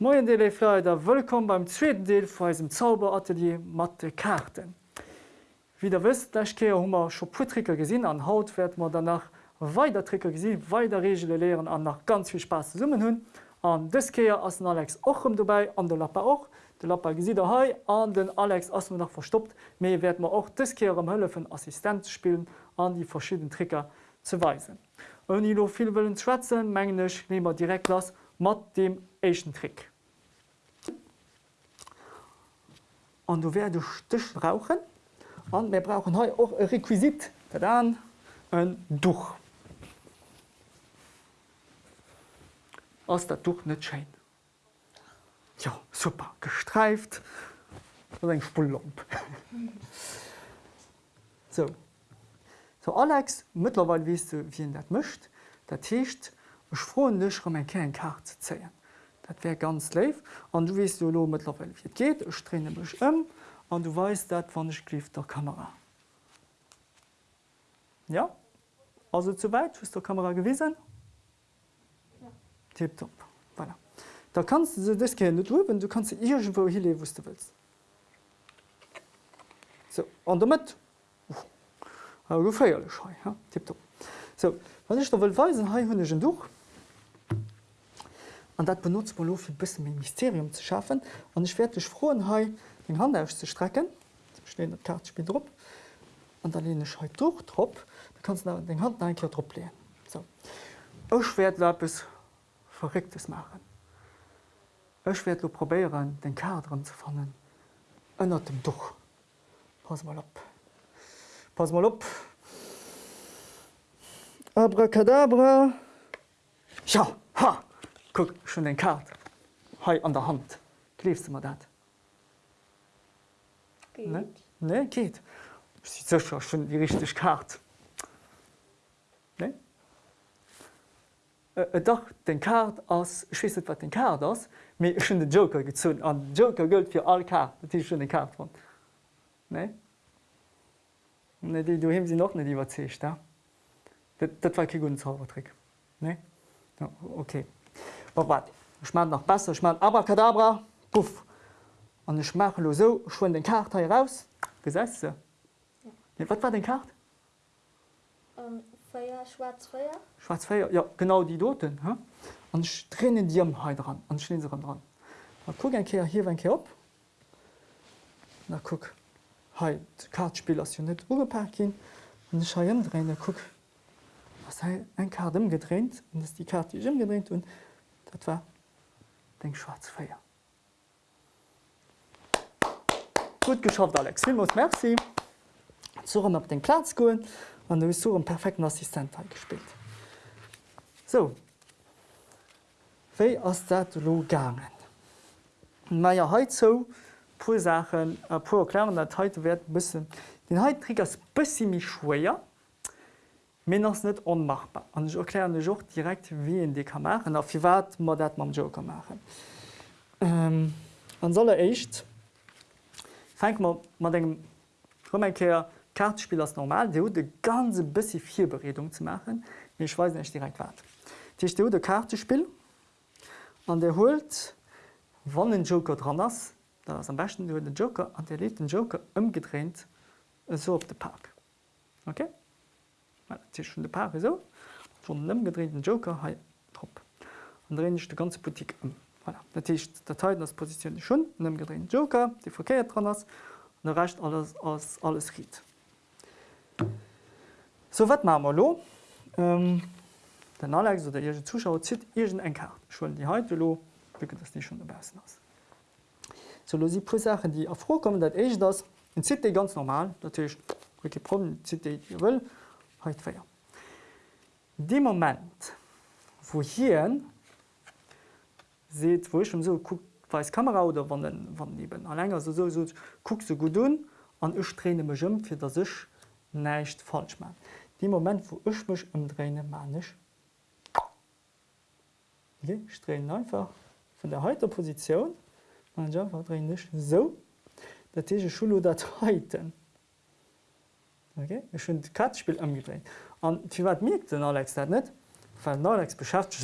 Moin Deleider wëllkom beim zweeten Deel vu eisem Zauberatelier mat de Karten. Wie der wëst, Lächkeier hummer scho Putricker gesinn an Haut werd man danach weiter Tricker gesinn, weiter Regelle leeren an nach ganz viel Spaß summen hunn. An Dëskeier ass den Alex ochem dobäi an de Lapper och, de Lapper gesider hai an den Alex ass man nach verstoppt, méi werd man och dëskeier am Hëlle vun Assistent spielen an die verschieden Tricker ze weisen. On lo viel wëllen Schwetzen, menggeneg nemer direkt lass mat dem Asian Trick. Und du werde Stich brauchen und wir brauchen heute auch ein Requisit, dann ein Tuch. Aus der Tuch nicht schön. Ja, super, gestreift und ein Spulllamp. so. So Alex, mittlerweile weißt du, wie ihr das möchte. Das heißt, ich freue mich, um eine kleine Karte zu zeigen. Dat wär ganz leif an du du lo mittlerweile wie geht ich trenne mich ëm an du weißt dat wann ich klief der Kamera. Ja also zu weit ist der Kamera gewesen ja. Tipp top voilà. Da kannst du das gerne drüben du kannst irgendwo hier wo du willst. So an damit uh, feierlich ja? Tipp top. So, was ich da will weisen ha hunneschen durch. Und dat benutzt man bis ein Mysterium zu schaffen Und ich werde frohen he den Hand auszustrecken dat Kartspiel drop und dann lehne ich heute durch trop da kannst du den Hand ein drop lehen. So. Ech werd es verrücktes machen. Ech werd du probieren den Kader zu fangen ënner dem Duch. Pass mal op. Pass mal op. Abracadabra. Ja, ha! Guck schon den Kart Hei an der Hand. Klefst du mal dat? Ne? ne geht. Sicher schon die richtig Kart. Ne? Äh, äh, doch den Kart aus schwisset wat den Kart ass, mé schon den Joker gezun an Joker gëlt fir all Kart, dat schon den Kart von. Ne? Ne, die, du hem sie noch iwwer zecht da. Dat, dat war ki gun Zaubertrick. Ne? Ja, okay. Ich mein noch besser ich mein Abracadabra puff. Und ich mache lo so schon den Kart heraus gesetze ja. ja, wat war den Kart? Um, Feuer, schwarz Feuer. Schwarz Feuer ja genau die doten ha? und ich trenne die am he dran und stehen sie dran. Na, guck ein Kehr hier ein Kehr op na guck. He Kartspiel as net Ugeparkin und ich drehen guck. Was ein Kart im gedreht und das die Karte im gedreht und Dat war den Schwarzfeier. Gut geschafft Alex muss Merci so op den Platz goen an du so einen perfekten Assistent gespielt. So Wéi ass dat lo gangen. Meier heit zo pu Sachen a pu erklären dat heute werd bisssen. Den Heitrig ass bissi mich schwéier, Minners net onmachbar. An ich erklären Joch direkt wie en de kann machen, a wie wat mat dat man Joker machen. Ähm, an solle echt man engem Romankeer Kartspiel as normal, de de ganze bissi vier Beredung zu machen, ich weiß nicht direkt wat. Dich de de Kartespiel an der holt wann den Joker dran ass, da am besten du den Joker an der le den Joker ëmgedreht so op de Park. Okay? Schon de Paar so von nem gedrehten Joker he top. dreh ich de ganze Politik um. Voilà. Das Position schon nem gedrehten Joker, die verkehrt dran ass und recht alles als alles riet. So wat ma lo ähm, Den Alex oder ihr Zuschauer zit irgend eng Kart. Schon die heute lo das nicht schon der besten ass. So lo sie Sachen, die erfrokommen, dat ich das in zit ganz normal, natürlich Problem zit ihr will heute feier. De moment wo hier seht wo ich so guckt weiß Kamera oder wann wann neben länger so, so, so guck so gut un an ich träne mich um für das ich nicht falsch machen. Die moment wo ich mich umdrehne man ich drehe einfach von der heute Position einfach drehen nicht so dat Schul Dateiten okay? schon Katspiel umgedreht. Und wie wat mir den Alex dat net Alex beschafft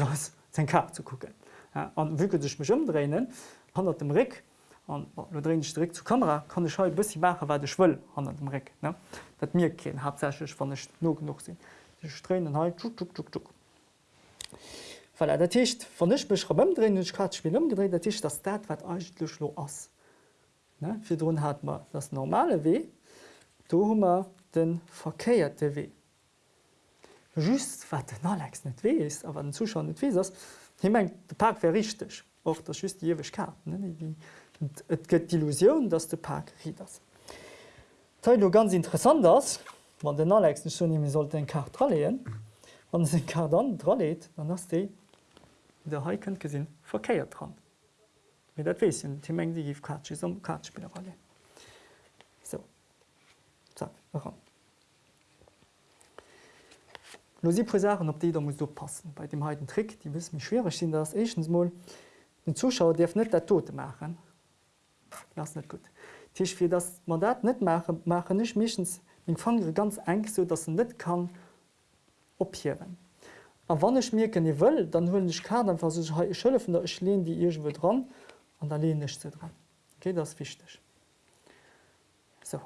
den Kap zu gucken. Ja, an wieke sech mech ëmdrehen, han dem Rick an dre ich direkt zur Kamera kann ich halt bis mache wat ich will an dem Reck dat mir kein hauptsächlich van ich no genug sinn Stränen halt tschuk, tschuk, tschuk, tschuk. Weil er der Tisch van ich bech umdrehen ich kann spiel umgedreht der Tisch das dat wat eigentlich lo ass Fi run hat man das normale weh do hummer den verkeierte weh just wat den Alex net weh ist aber den Zuschauer net wie hi mein de Park wär richtig och das just diewech karten Et gëtt d'Illusioun, dats de Park rit ass. Teil du ganz interessant ass, wann den Alex schonimi sollt en Kar tralleen, wann se Kar dann dralleet, dann ass déi der Haiken gesinn verkeiert dran. Mit dat wesinn Team eng Di gif Katsch am Kartspielerrolle. So ran. No si Presaren op déi da muss passen. Bei dem heiten Trick, die wiss mich schwere sinn ass Echensmoll. Den Zuschauer derf net der tote machen, das net gut. Tisch fir das Mandat net mache mache nicht michchens fan ganz eng so dat net kann ophiwen. A wann ich mir kann wëll, dann hunn ich kann dann schëlle von der ich lehn die ihr wird dran an der lehn nicht dran. Okay, das wichtig. So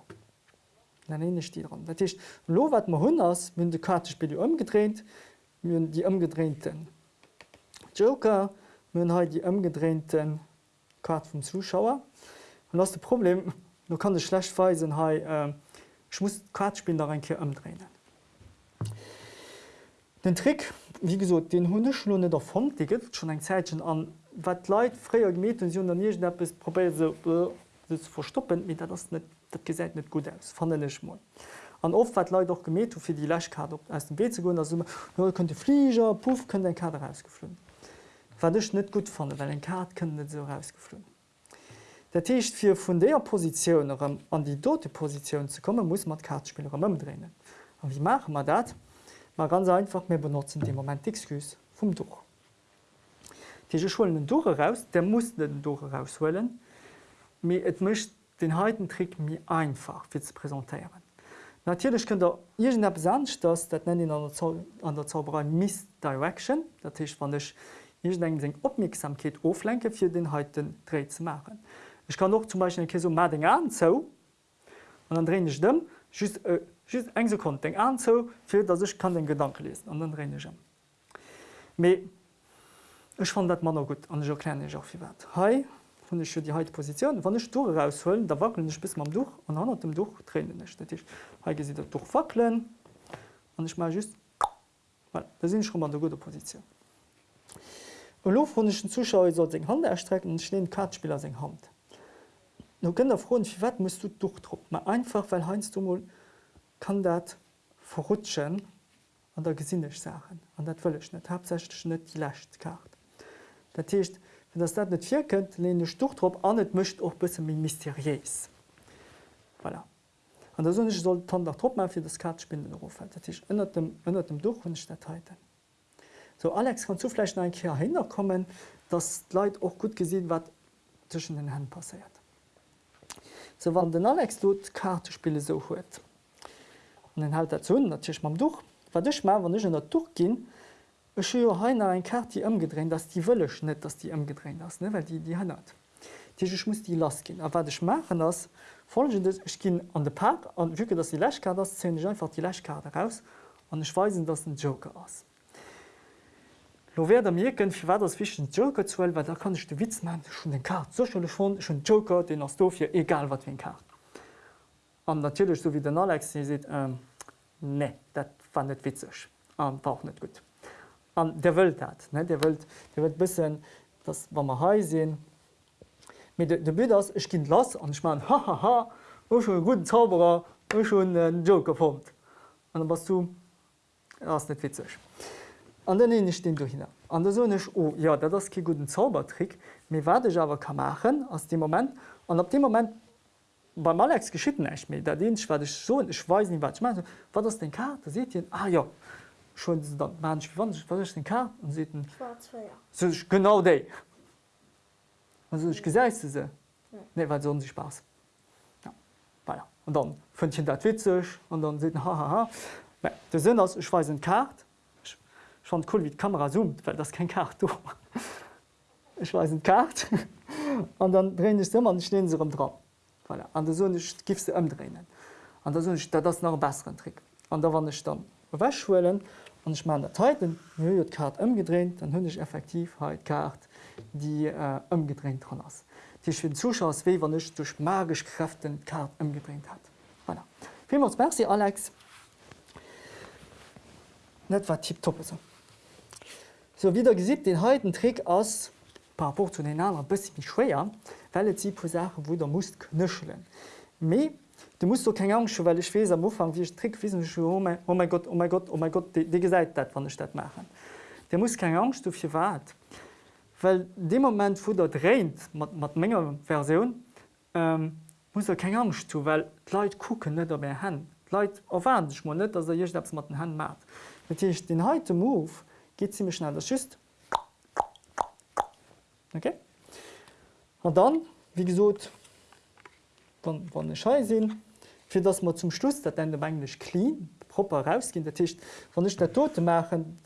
ich die dran. Das heißt, lo wat man hun ass mün de Kartespiel umgedreht, die umgedrehten Joker, mün ha die umgedrehten Karte vom Zuschauer. Und das das Problem du kann de schlecht weisen hey, äh, ich muss Kartspiel da ein umdrehen. Den Trick wie gesagt, den hundeschlunde der Fond gibt schon ein Zeitchen an wat Leiit freier gemet und probiert so, äh, zu verstoppen mit das net dat ge net gut aus fanch mal. An oft wat Leiit doch gemet fir die Lächkarte aus dem B zu go ja, könnte Flieger puff können den Kader rausgeflogen. Wa net gut fan, weil ein Kart können net so rausgeflogen. Der Techt fir vun der Position an die dote Position zu kommen, muss man Kartspieler umdrehen. Und wie machen man dat? Man ganz einfach mehr benutzen den Moment Exkus vom Duch. Diese Schulen den Duch heraus, der muss den Duch herausholen, et mischt den heiten Trick mir einfach für zu präsentieren. Natürlich könnt ihr irgend sancht, dass dat nennen an der Zauberei Missdirection, dat ist wann ich Aufmerksamkeit auflenke für den heiten Dreh zu machen. Ich kann noch zum Beispiel so Mading an zo und dann dreh ich dem just, äh, just eng Sekunde den an zo für dass ich kann den Gedanke lesen und dann dreh ich. Me, ich fand dat man noch gut an erkläre ich auch wie wat. Hi hun ich die heute Position wann ich Stu rausholen, da wackeln ich bis man durch und an dem Duch tränen nicht ich sie durch wackeln und ich mal just voilà, da sind schon mal eine gute Position. lo hunschen Zuschauer soll Hand erstrecken und stehen Kartspieler se Hand. No gënn der Front wie wat musst du durchtrupp. Ma einfach weil heinz du mal kann dat verrutschen an der gesinnech sachen an dat wëlech net hab net die lacht kart. Dat techt wenn das dat net vir kënnt lehne Stuchtrupp an net mcht och bis min mysteriees. Voilà. An der sonne soll tan der Trupp fir das Kartspinnen ënner dem ënner dem Duch hun Stadtiten. So Alex kann zuflechen ein Ker hinkommen, dat Leiit och gut gesinn wat zwischen den Herren passiert so wann den Alex dot Kartespiele so huet. den halt dat zun datch mam Duch, wat duch ma wann der Duch gin, haine ein Kart die ëmgedrehen, dats die wëlech net, dats die ëmgedrehen ass weil die die hannnert. Dich muss die las gin. Aber watch machen ass ich gin an de Park an wike dats die Lächkarte einfach die Lächkarte raus an ich weisen dats ein Joker ass. Lo wer der mir gën war das wichen Joker zu, weil da kann ich de Witz man schon den Kart so schon schon Joker den as dofir egal wat wie Kart. An natürlich so wie den Alex se ähm, ne dat fan net witzech an war net gut. An der Welt dat der Welt der wird bis das war man ha sinn mit de Bild ass ich kind lass an ich mein hahaha schon guten Zauberer schon den Joker formt. an was du ass net witzech an den ich den du hin. An der sonech oh, ja das ki guten Zaubertrick, mir werdech awer kann machen aus dem moment. An ab dem moment beim Alex geschitten ech mir der den war so ich weiß nicht wat ich mein, wat das den Kar da se ah ja schon man den Kar se so, genau dé ich ge se ne wat so sich spaß ja. voilà. und dann fünfchen dat witzech und dann se hahaha der sinn aus ich weiß Kart fand cool wie die Kamera zoomt, weil das kein Kart ich weiß ein Kart und dann drehen ich immer und stehen sie rum dran. Voilà. An der Sonne gifst du umdrehen. An der Sonne das noch einen besseren Trick. Und da war ich dann wäschwellen und ich meine Zeiten die Kart umgedreht, dann hun ich effektiv halt Kart, die äh, umgedreht ist. Die für den Zuschauer wie wann nicht durch magisch Kräften Kart umgedreht hat. Voilà. Vielmals merci Alex. Net war tipp top. So. so wieder gesieht den heutigen Trick aus rapport zu den anderen bis wie schwer, weil sie pro Sache wo der muss knüscheln. Me du musst du keine Angst, weil ich weiß am Anfang wie ich trick wissen oh mein, oh mein Gott, oh mein Gott, oh mein Gott, die gesagt dat wann Stadt machen. Der muss keine Angst hier wat. Weil dem Moment wo der dreht mat Menge Version ähm, muss er keine Angst zu, weil Leute gucken net op Hand. Leiit erwarten ich net, dass er je mat den Hand macht. Natürlich den heute Move geht ziemlich schnell das schüst okay? Und dann wie gesagt wann Schei sinn, fir dats man zum Schluss dat en englisch clean proper rausgin der Tisch wann nicht der tote machen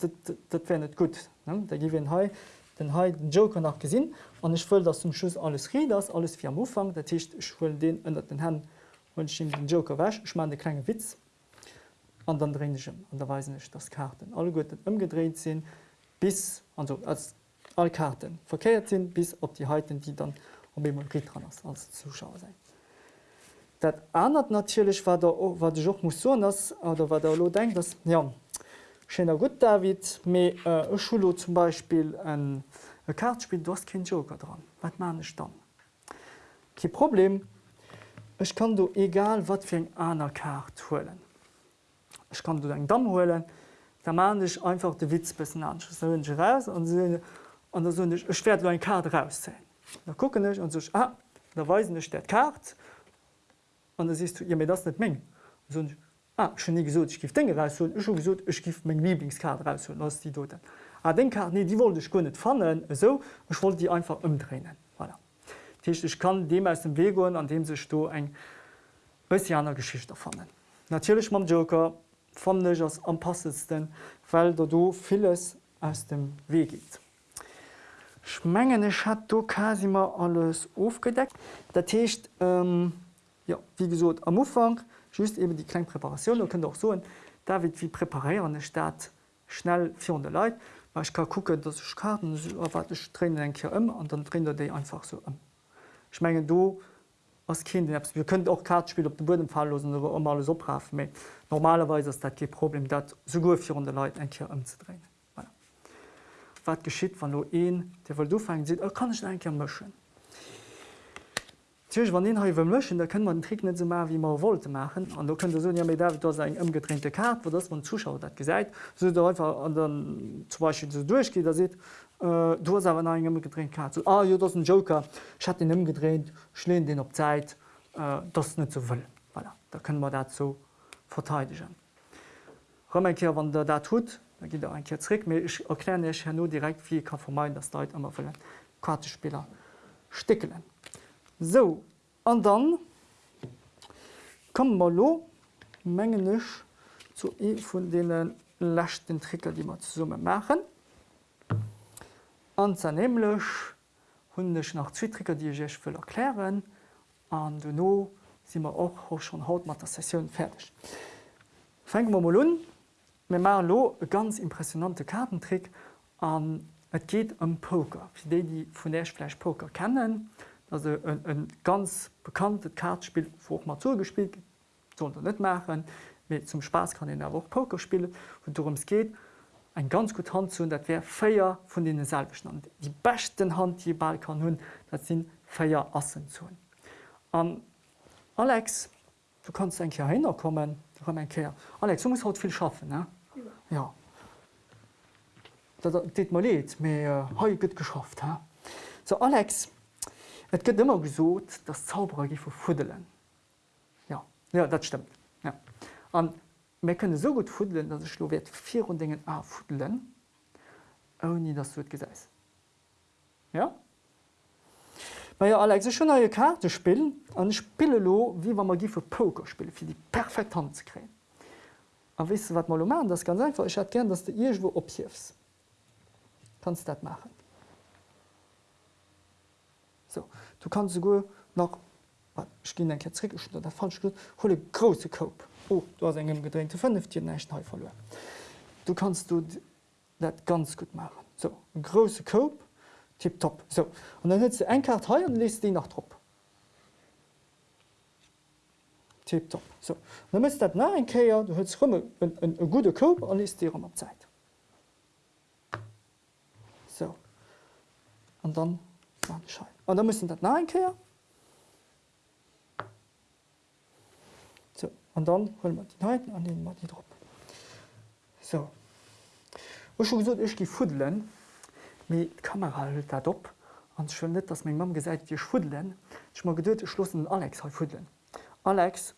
dat net gut da gi he den he Joker nach gesinn an ich voll dat zum Schluss alles ri das alles fir am Ufang der Tisch den ënner den Herrn und ich den Joker wäsch ich mein de kleine Witz an dann drin an der weise nicht das Karten alle gut umgedreht sinn bis also als all Karten verkehrt sind bis op die Heiten, die dann um dran als Zuschauer sein. Dat anert natürlich war wat Joch muss so ass oder wat der lo denkt dass, ja Schener gut David mé äh, Schulo zum Beispiel ein Kartspiel du hast kein Joker dran. wat man ich dann? Ki Problem Ich kann du egal wat fir eng aner Kart holen. Ich kann du eng Damm holen, da man ich einfach de Witz bis an raus und so, an der so schwer ein Kart rauszählen. Da gucken ich und so ah, da weisen ich der Kart und da siehst du ihr mir das nicht meng. So, ah, schon nie gesagt, ich gif Dinge raus ich schon gesagt, ich gif mein Lieblingskart raus lass die dort. Ah, den Kart nee, die wollte ich gar nicht fannen so ich wollte die einfach umdrehen. Voilà. Ich kann dem aus dem Weg gehen, an dem sich du ein bisschen Geschichte fannen. Natürlich mein Joker fand ich als am passendsten, weil da vieles aus dem Weg geht. Schmengene hat du quasi immer alles aufgedeckt. Der Tisch ähm, ja, wie gesagt am Ufang just eben die kleine Präparation da könnt auch so da wird wie präparieren Stadt schnell 400 Leute. Weil ich kann gucken dass ich Karten erwarte ich traine ein hier um und dann drin die einfach so um. Schmengen du als Kind wir könnt auch Kartenspiel auf den Boden falllosen oder immer alles so brav normalerweise ist das kein Problem dat sogar 400 Leute ein hier umzudrehen wat geschitt van lo een der du fangen se oh, kann ich ein mschen wann den hawe mschen da können man tri net so wie man wollte machen. An du könnte so ja mir David se ëmgetrennte Kart wo das man zuschaut dat gesagt. So einfach an den zum Beispiel so durchgeht da se äh, du hast aber ein getrennt Kart so, ah, ja, das ein Joker. Ich hat den imgedreht schle den op Zeit äh, das net so will. Voilà. da können man dazu verteidigen. Römmerkehr wann der da tut da gi ein Kirik ich erkläre ich no direkt wie kann vermeiden das Leute immer für Kartespieler stickelen. So an dann kom mal lo mengenisch zu e von denen lächten Tricker, die man summe machen. Anzernehmlech hunnech nach Zwitricker, die ich will erklären an du no si wir auch schon haut mat der Session fertig. Feng mal mal an, Me mar lo e ganz impressionante Kartentrick an Et geht am um Poker. Fi dé die vun derfleisch Poker kennen, een ganz bekannte Kartspiel wo mat zugespielt soll net machen. Mit zum Spaß kann der woch Poker spielen und darum es geht ein ganz gut Hand zu dat wär feier von denen selbestand. Die besten Hand die Ball kann hun dat sind feier assen zu. Alex, du kannst ein Ker hinkommen Alex du muss haut viel schaffen. Ne? Ja. dit mal leet mé ha gëtt geschafft. Ha? So Alex, Et gëtt immer gesot, dat Zauberer fuddelen. Ja. ja dat stimmt. Ja. mé kënne so gut fuddelen, dat sech lo wt vir und dingen a fuddelen ou nie dat huet gesäis. Ja? Ma ja Alex schon a Karte spillen an Spille lo, wie war man vu Poker spiele, fir die perfekt Hand ze kreen. A wis wat mal man, das ganz einfach ich hat gern, dass du ihr wo ophiefst. Kannst dat machen. So, du kannst sogar noch ich gehe enke trick der falsch hole große Coop. Oh, du hast engem gedrängte 5 nächten verloren. Du kannst du dat ganz gut machen. So große Coop tipp top. So und dann hältst du ein Kart he und liest die nach trop. Tipp top. So dann müsst dat nach ein Käier, du hältst rumme en gute Coop an liest dir um Zeit. So und dann Schein. Und dann müssen dat nach ein Käier an dann hol man die Neiten an den mat die Dr. So gesot ich die Fudelen mé Kamera hüllt dat op an schon net, dats még Mam gesäit Di schfudelen, ich mag gedet schlossen Alex ha fudelen. Alex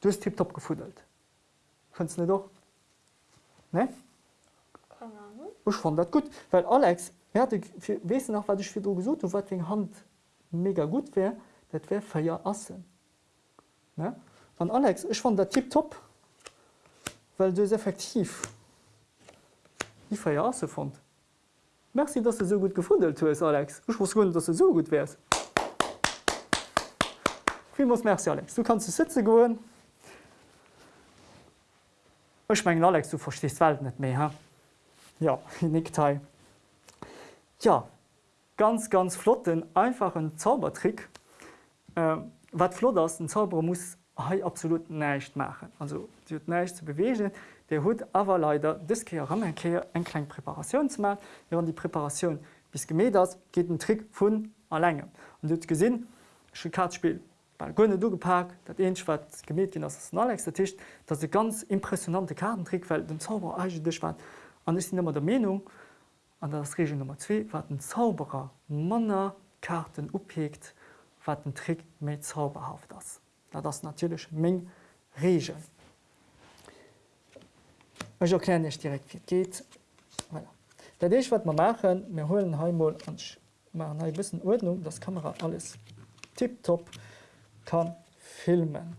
du hast tipp top gefudelt. Fënst net doch? Ne? Ich fand dat gut, weil Alex wesen nach wat ich fir gesot, wat Hand mega gut wär, dat wär feier assen. Ne? An Alex ich fand der Tipp top, weil du es effektiv die Feierse fand. Merci, dass du so gut gefundelt hast, Alex. Ich muss gut, dass du so gut wärst. Wie muss merci Alex. Du kannst du Sitze gehen. Ich meine Alex, du verstehst Welt nicht mehr. Ha? Ja, Nickteil. Ja, ganz ganz flotten, einfachen Zaubertrick. Äh, wat flott ist, ein Zauberer muss absolut neicht machen. Also neicht zu bewegen, der hut awer leider diskeier Rammenkeer eng klein Präparation zu machen, während die Präparation bis gemäht das geht den Trick vun erlänge. Und du gesinn Kartspiel gonne du gepackt, dat en wat gemet gin as Alex der Tisch, dat se ganz impressionante Kartentrick weil den Zauber dich war an ist immer der Meinung an das Regel Nummer 2 wat den Zauberer Manner Karten ophegt, wat den Trick méi zauberhaft das da das natürlich Menge Regel. Ich erkläre nicht direkt wie geht. Voilà. Ich was man machen, wir holen Heimmal und machen ein bisschen Ordnung, das Kamera alles tipptopp kann filmen.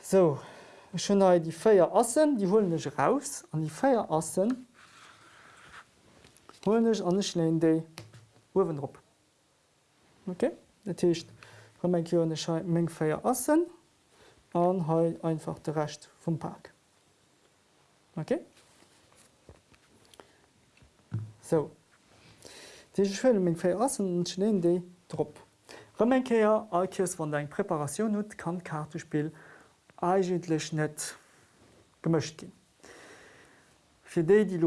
So schon die Feier Assen, die holen ich raus an die Feier Assen holen ich an die Ofen drauf. Okay? Das heißt, még feier assen an ha einfach de recht vum Park. Okay? So Diëlle még fir assen schneen déi Drpp. Rëmenkeier Alkies wann eng Präparaationun hut kann Kartespiel eigentlech net gemëcht gin. Fi déi die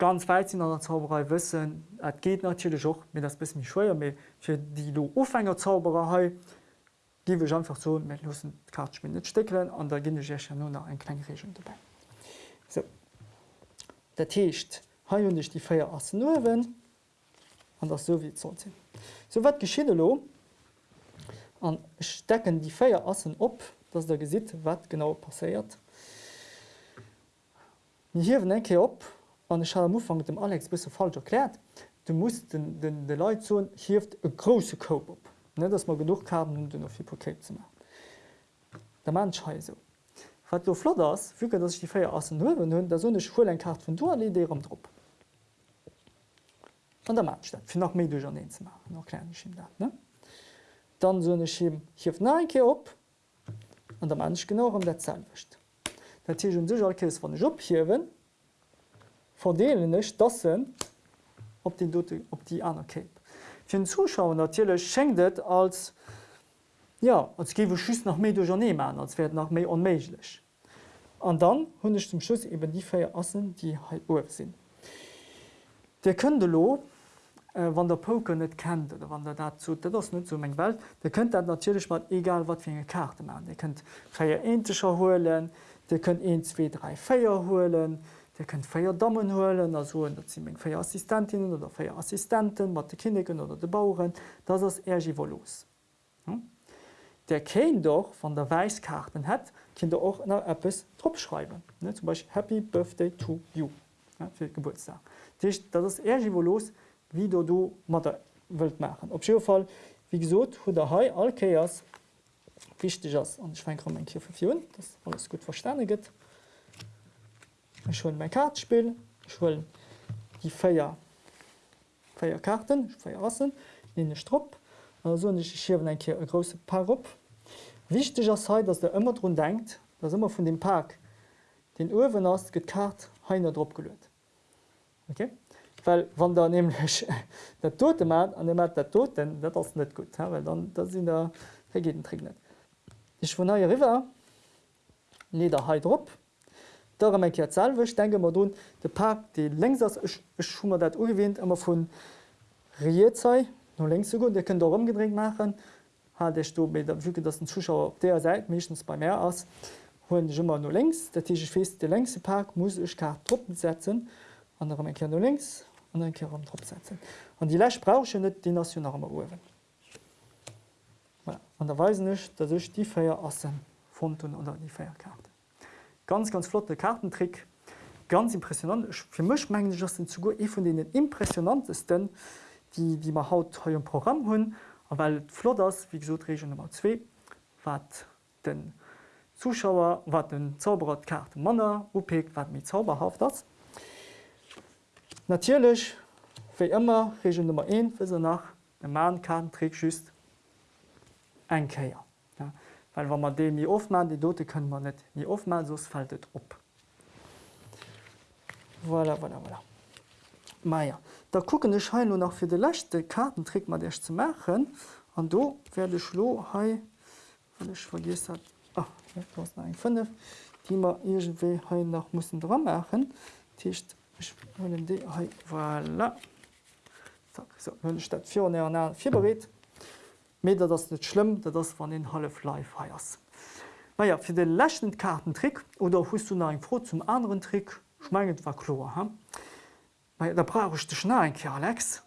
ganz weitsinn an der Zauberei wëssen, Et geht natürlich auch mir das bis mich schwer fir die lo Ofhänger Zaubererei giwe einfach so met losen Kartmin net steckelen an der ginne ja nur nach en klein Regen dabei. So. Der Techt ha hun ich die Feier assen nowen an das so wie zo sinn. So wat geschie lo an stecken die Feier assen op, dats der gesit wat genau passeiert. Hier enke op, an ich am Ufang dem Alex bis falsch erklärt, du musst den, den, den Lei zo hift e große Koop op dats man genug haben um den auf Hypoket zu machen. Der Mann sche so. Wat du flot ass füge dat ich die Feier assen hue hunn der sonne Schul en Kart vun du idee am Dr. An der Mann fir nach mé an ze machen noch klein dat. Ne? Dann sonne Schim hift neke op an der Mansch genau am der Zahlwicht. Dat hun sech alkes van Job hiwen, dassen op den Dote op die aner Cape. Fi den Zuschauer natürlich schenkt als ja als gewe schüss nach méi Journée an, als werden nach méi onméiglech. An dann hunnech zum Schuss eben die Féier assen, die he oer sinn. Der lo, äh, wann der Poker net kennt oder wann der dat zu das net zu eng Welt, der könnt dat natürlich mat egal wat fir Karte man. Ihr könnt feier enscher holen, der könnt 1, 2, 3 Feier holen, Ihr könnt feier holen, also dat sie még feier oder feier Assistenten, mat de Kinnigen oder de Bauuren, dat ass Ergivo los. Hm? Der Kein doch van der Weiskarten het, kind der och nach Appes tropschreiben. zum Beispiel Happy Birthday to you ja, fir Geburtstag. Dich, dat Ergivo los, wie du du mat wilt machen. Op Fall wie gesot hu der Hai Alkeiers wichtig ass an Schweinkom en Kifir, das alles gut verstandeget. Ich will mein Kartspiel, ich will die Feier feier Karten feier assen in Strupp so schiwen en Ki e grosse Par op. Wichtig as se, dats der ëmmer run denkt, dats immer vun dem Park den Uwen ass gekart heiner drop gelöet. Okay? Weil wann der nämlich der tote mat an dem mat der toten, dat ass net gut ja? dann sinn der vergeten tri. Ich vu naier River leder he drop. Daselwech denke mat du de Park de längs schummer dat ugewinnt immer vun Rierzei no lngst gut, Di kën rumgedrink machen ha du derke dat den Zuschauer op der seit méchens bei Meer ass hunn immer no lngs, Dat ich fest de lngste Park muss ich kar truppen setzen an en Ker no links an en Ker trop setzen. An die Läch brauche net die nationale Uwen. An der weisen nicht, dat sech die Féier assen Fonten oder die Feierkarte. Ganz ganz flotte Kartentrick, ganz impressionant fir mech menggen zu go e vu den impressionantesten, die die man haut he Programm hunn, weil Flotters wie so Region Nummer 2 wat den Zuschauer wat den Zaubererkarte Manner opegt wat mit zauberhaft das. Natürlich wie immer Region Nummer 1 für nach den Mahnkartentrick schüst einkeier. Ja. Weil wann man nie oftmal die Dote können man net nie oftmal sos faltet op. Voilà, voilà, voilà. Meier. Da gucken ich he nur noch für de lechte Kartentrick man der zu machen an do werde schlo he ich vergis hat oh, ein 5 die man irgendwie he noch muss dran machen Tischcht voilà. so, statt vier berät Me das net schlimm, dat das van den Halle Fly feiers. Naja fir den lächten Kartentrick oder hust du nach froh zum anderen Trick schmengend war klo. da bra ich de Schne Alex.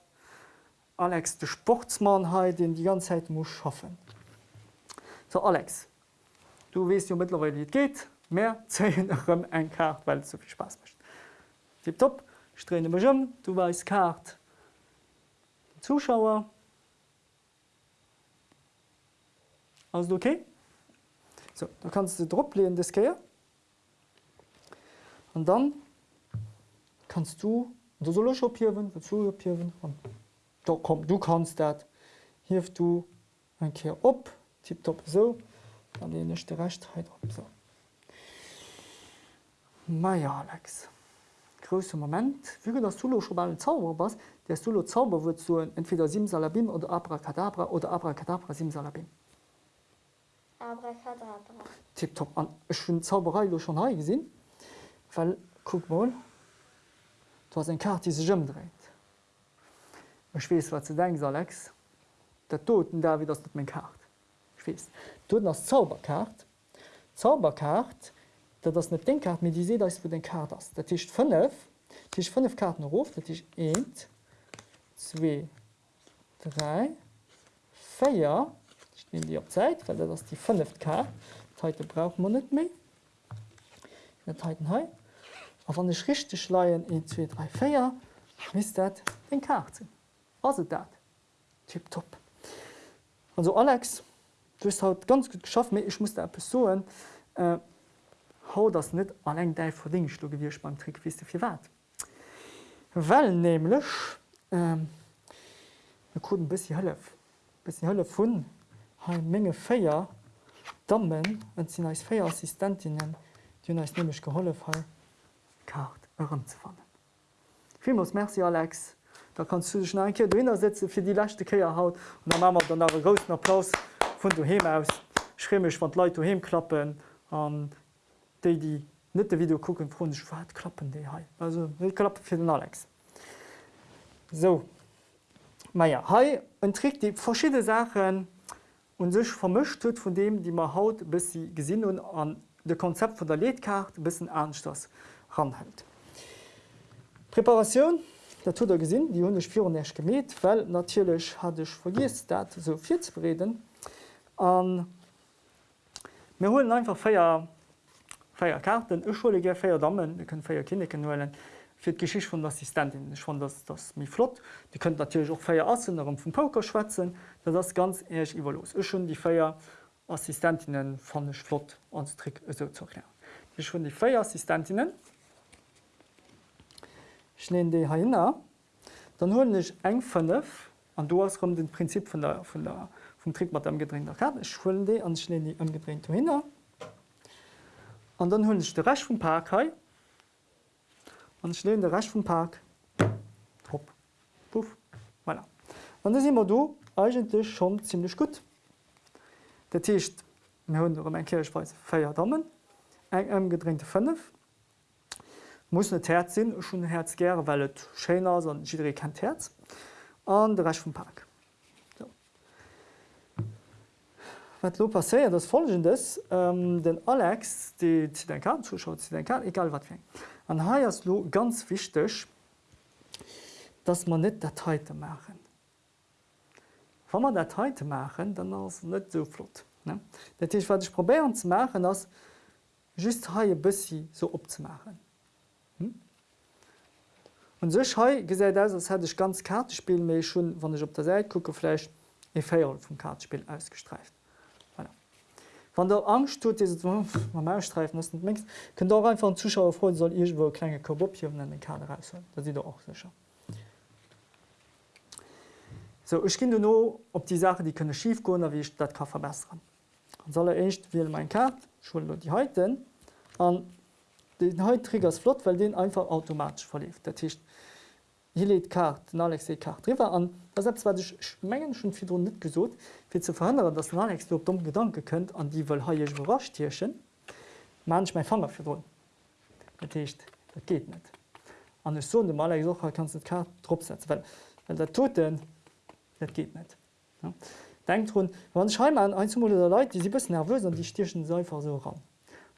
Alex de Sportsmannheit den die ganze Zeit muss schaffen. So Alex, du west ja mittlerweile wie geht, mehr ein Kart, weil so viel Spaß mischt. Tipp top, strene du weißt Kart. Zuschauer, Alles okay? So, da kannst du droplehen das Ske und dann kannst du du soll schoppieren zupieren da kom du kannst dat hier du ein Ke op tipp top so. Dann nicht der rechtheit op so. Maja Alex. Größte moment. Wie das solo schon mal Zauber was der solo Zauber wird so entweder Simsalabim oder Abracadabra oder Abracadabra Simsalabim Tipp top an schon Zauberei lo schon hai gesinn, Well guck mal du hast en Kart die seëm dreht. Echwees wat ze deng Alex, der toten da wie das net mein Kart. Schwees. du ass Zauberkart, Zauberkart, dat das net den Kart mit die se dats wo den Kart ass. Dat Tischcht 5 Tisch 5 Karten ruf dat ich 1, 2, 3, feier in die Zeit, weil das die 5 K heute braucht man net méi he wann de richchte schleien in 2 3 Feier miss dat den Karte also dat Tipp top. Also Alex du hast haut ganz gut geschafft mir ich muss der Person äh, hau das net an eng de verding du gewircht beim Trick wie fir wat. Well nämlich ähm, ku bis hölle bis hölle vu ha menge Féier Dammmen en sinn als Féierassistentinnen Di als nemech geholle fall kart ëm ze fannen. Vimus Merci Alex, da kannst du enke drinnner sitze fir die lachte Keier haut und der Mammer dann a großen Applaus vun du hem aus schrimmech wat Leiit du hemklappen an déi die nette Video kucken froch wat klappen déi ha. Also klappe fir den Alex. So Meier Hai en trick die verschiedene Sachen, und sech vermischt huet von dem, die man haut bis sie gesinn und an de Konzept von der Ledkarte bis ernst das ranhält. Präparation der tut der gesinn, die hun Fi nicht gemäht, weil natürlich hat ich vergis dat so viel zu reden. Wir holen einfach feier Feierkarten, Schule feier Dammmen, wir können feier Kinder kennen fir d Geschicht vun Assistentin ich fand das, das mi flott. Die könnt natürlich auch feier assen vum Poker schwatzen, da das ganz eich iwwer los. Ich schon die Feier Assistentinnen fanch flott anstrick so zu erklären. Ich schon die Feierassistentinnen. Ich nehme die hin. dann hole ich eng 5 an du hast den Prinzip von der, von der, vom Trick mit dem gedrehter Karte. Ich hole die und ich lehne die umgedreht hin. Und dann hole ich den Rest vom Park hier. Und den Rest vom Park. Hopp. Puff. Voilà. Und dann sind wir da eigentlich schon ziemlich gut. Der Tisch, wir haben eine Kirchweise vier Damen, eng umgedrehte 5 muss net Herz sinn schon Herz ger, weil et Schener jeder kennt Herz an der recht vom Park. So. Wat lo passé das folgendes ähm, den Alex die den Kar zuschaut den Kar egal wat An haiers lo ganz wichtig, dass man net Dateite machen. Wa man Dateite machen, dann ass net so flott. Dat wat ich probieren zu machen, as just haie bissi so opmachen. Hm? Und sech ha gesäit as hätte ich ganz Kartespiel méi schon wann ich op der Seite gucke flech e Féier vum Kartespiel ausgestreift. Wann der Angst tut streif mengst kën da einfach an Zuschauer fro soll ich wo kleine Kabopie an den Kader raus. Da sieht auch sicher. So, ich kind no op die Sache, die könne schief go, wie ich dat kann verbessern. Dann soll er echt wie mein Kart Schul die heute an den Hetriggers flott, weil den einfach automatisch verlief. Der Tisch hier lädt Kart Alex Kart River an selbst war Mengen schon viel net gesot, wie zu verhindern, dass Alex du dumm gedanke könnt an die will ha überrascht tierchen manch mein Fanger für Tisch dat geht net. An so dem Alex kannst Kart dropsetzen, weil, weil der toten dat geht net. Ja. Denkt run wann schein an ein der Leute, die sie bis nervös an die Stierchen seifer so ran.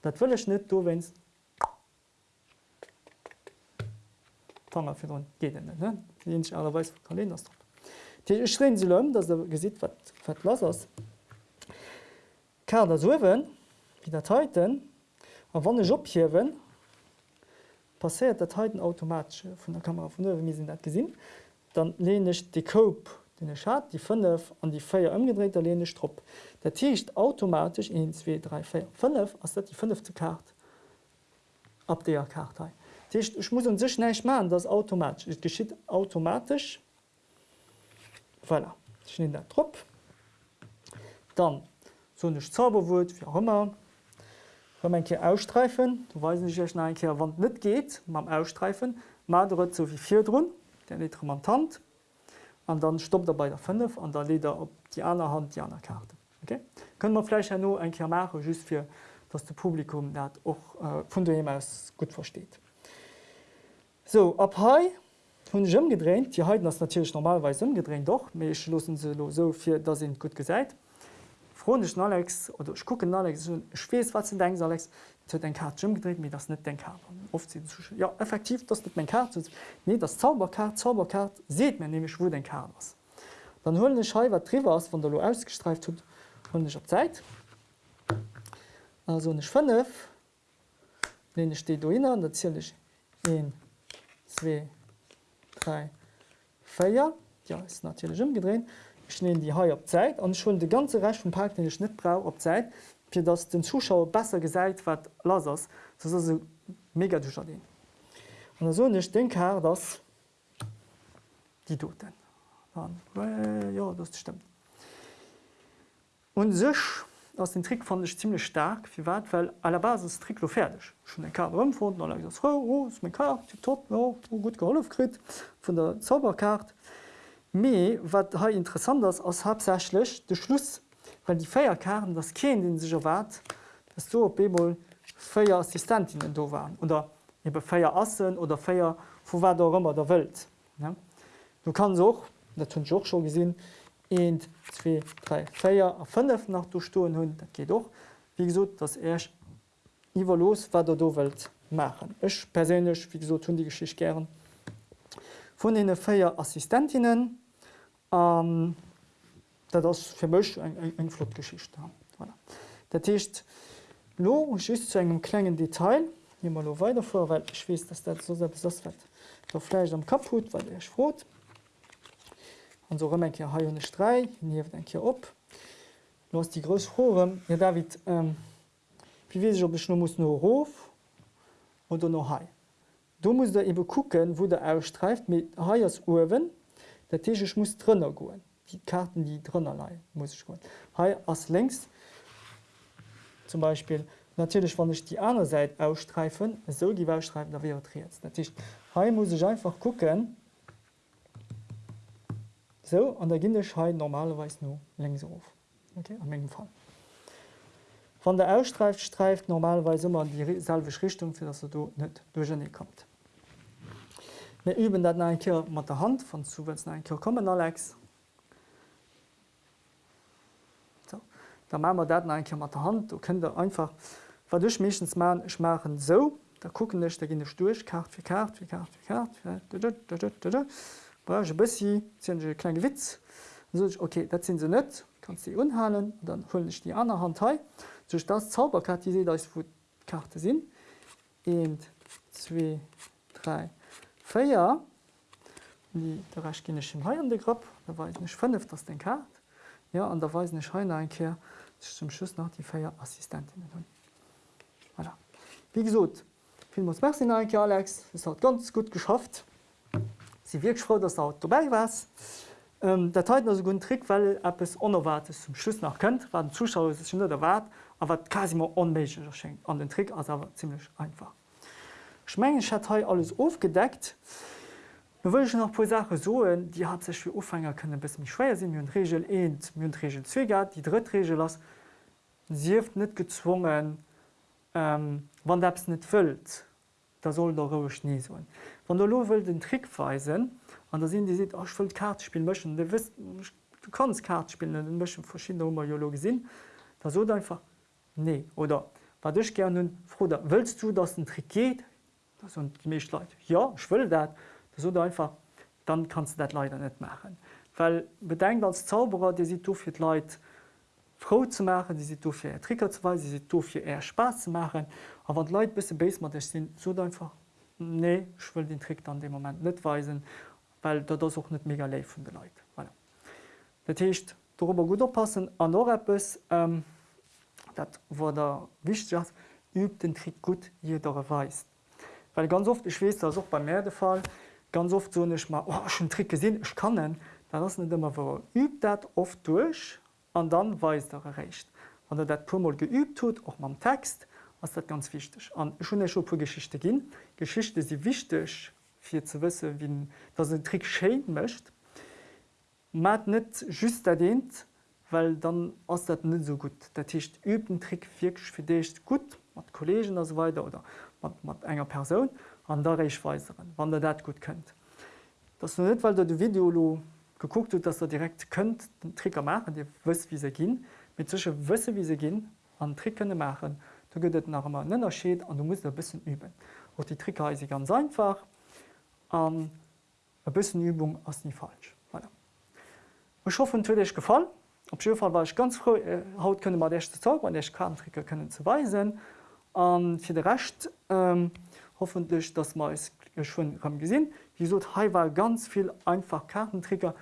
Dat willch net du wennst fir geht allerweis Kalender. schreen sie lom, dats der gesit wat las ass. Ka der sowen wie der Teiten a wann ophiwen passiert der Teiten automatisch vun der Kamera vu mis net gesinn, dann lehne ich die Cope den Schad die 5 an die Feier umgedreht der lehne Strupp. Der Tischcht automatisch in 2 3 4 5 als die 5. Karte ab der Karte. Tischcht, ich muss sich nicht machen das automatisch es geschieht automatisch. Voilà. ich nehme der Trupp. Dann so eine Zauberwur wie auch immer. Wenn ein ausstreifen du weiß nicht wann nicht geht beim ausstreifen. Mal so wie vier drin der Lemantant und dann stoppt er bei der 5 und dann leder op die andere Hand die andere Karte. Okay? können man vielleicht ja nur ein machen just für dass das Publikum auch äh, von dem aus gut versteht so, ab hier habe ich umgedreht. Die Heiden ist natürlich normalerweise umgedreht, doch. Aber ich lasse sie so, für, dass sie gut gesagt Freunde ich Alex, oder ich gucke Alex, ich weiß, was du denkst, Alex. Ich habe den Karte umgedreht, aber das ist nicht den Karte. Oft sind sie ja, effektiv, das ist nicht mein Karte. Nein, das Zauberkarte, Zauberkarte, sieht man nämlich, wo den Karte ist. Dann hole ich hier, was drüber ist, von der Lo ausgestreift hat, hole ich auf Zeit. Also eine 5, lehne ich die da hin, dann zähle ich 1, zwei, drei, vier. Ja, ist natürlich umgedreht. Ich nehme die Haie auf Zeit und ich hole den ganzen Rest vom Park, den ich nicht brauche, auf Zeit, für das den Zuschauer besser gesagt wird, lass es. Das ist also mega durchgehen. Und so, also, ich denke, dass die Toten. Dann, ja, das stimmt. Und sich aus den Trick fand ich ziemlich stark. Wie weit? Weil aller Basis Trilo fertig. Schon Karfund oh, oh, gut geholkrit von der Zauberkarte. Me wat ha interessant ist aus hauptsächlich der Schluss weil die Feierkarten das Kind den sich erwart dass so Bemol Feier Assistentinnen do waren oder Feier assen oder Feier wo war der immer der Welt ja? du kannst auch natürlich auch schon gesehen, 1, 2, 3, 4 a 5 nach du Stoen hunn, dat geht doch wie gesot dat Äch iwwer los wat der do Welt machen. Ech perélech wie so hunn die Geschicht gern. Vonn en Féier Assistentinnen ähm, dat ass fir Mch eng eng Flotgeschicht haben. Voilà. Dat Techt lo just zu engem klengen Detail, mal lo weiter vor, weil ich wees, dass dat so selbst das wird. Der Fleisch am Kaput, weil er frot an so en ha hun Strei nieef en Ki op. No die gros Horem ja David ähm, wie wie op bech no muss no Rof oder no hai. du musst der eben gucken, wo der ausstreift mit Haiers Uwen, der Tisch muss drinnner goen. Die Karten, die drinnner leiien muss ich goen. Hai as längs zum Beispiel natürlich wann ich die andere Seite ausstreifen, so die ausstreifen, da wäre jetzt. Natürlich Hai muss ich einfach gucken, so an der Gindeschei normalerweise nur längs auf. Okay, am engem Fall. Van der ausstreift streift normalerweise immer die selbe Richtung für dass du net durch kommt. Wir üben dat ein Ker mat der Hand von zu ein Ker kommen Alex. So. Da machen wir dat ein Ker mat der Hand du könnt einfach verdurch meschens man ich machen so da gucken nicht da gehen durch kart für kart wie kart wie kart bis kleine Witz so, okay dat sind sie net kannst sie unhalen dann hol ich die andere Hand he Soch das Zauberkarte se als wo Karte sinn. 1 2 3 Féier der rechkinnechem Hai an de Grapp, da war ich nech fënft ass den Kart. Ja an der weis nech Haine einkeer zum Schuss nach die Féier Assistentinnen hunn. Voilà. Wie gesot Vi muss Mersinn einke Alex, es hat ganz gut geschafft. Sie wie froh, dat haut vorbei was. Ähm, der Teil as gun Trick, weil App es onerwartet zum Schluss nach könntnt, war den Zuschauer der Wart, aber quasi onméigg schenkt an den Trick as awer ziemlich einfach. Schmengen hat he alles aufgedeckt. Bewuch noch po Sache soen, die hat sech wie Ufänger kënne bis mich schwéier sinn hun Regel eenent myn Regel zwegat, die drit Regel ass sieft net gezwungen ähm, wann derps net fëlt, da soll der rouch nie so. Wann der lo will den Trick weisen, an der sinn die ach oh, Kartspiel mschen, du kannst Kartspielen den mschen verschiedene Homologie sinn, da so einfach nee oder war dich gerne nun da willst du dass ein Trick geht? Das und mich leid ja ich will dat so einfach dann kannst du das leider nicht machen. Weil bedenkt als Zauberer die sie für leid froh zu machen die sie für Tricker zu weisen sie für eher Spaß zu machen aber Leute bisschen base sind so einfach nee ich will den Trick an dem Moment nicht weisen weil da das auch nicht mega von der Leute voilà. das heißt, darüber gut oppassen an etwas ähm, dat wo der wichtig ist, übt den Trick gut jeder weist. Weil ganz oft ich weiß das auch bei mir der Fall ganz oft so nicht mal oh, schon Trick gesehen ich kann da das nicht immer übt dat oft durch und dann weiß er recht. Wenn er dat mal geübt tut auch beim Text was das ganz wichtig. Und schon schon pro Geschichte gehen. Geschichte sie wichtig für zu wissen wie das ein Trick schön möchte. Man nicht just erwähnt, weil dann ass dat net so gut. Dat hicht üben Trick wirklich fir décht gut mat Kollegen as weiter oder mat enger Person an der Reichweiseren, wann der dat gut könntnt. Das net, weil der de Videolo geguckt hat, dass er direkt könnt den Tricker machen, Di wëss wie se ginn, mit zesche wësse wie se ginn an Trickenne machen, du gëtt nach immer nënner scheet an du musst ein bisschen üben. Och die Tricker is ganz einfach an a bisssen Übung ass nie falsch. Voilà. Ich hoffe, dich gefallen. Op Schifall war ich ganz froh äh, haut könne man derchte Tag an ich Kartentricker können zu weisen. an fir de recht ähm, hoffentlich dass man es schon haben gesinn. Wieso ha war ganz viel einfach Kartentricker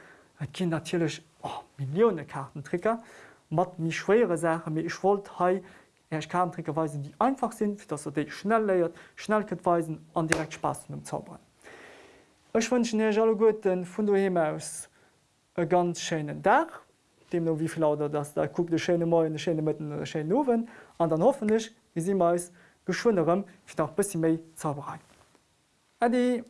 kind natürlich oh, Millionen Kartentricker mat mich schwere Sache mir ich wollte he Kartentricker weisen, die einfach sind, dass er dich schnell leiert, schnell weisen an direkt Spaß dem Zaubern. Ech wünschen alle guten vun du aus ganz schönen Dach dem no wievi lauter dats der guck de Schene Mo de Schene Mëtten der Sche nowen, an dann hoffennech wie si meis geschwunnerem fir nach bissi méi zauberei. Adi!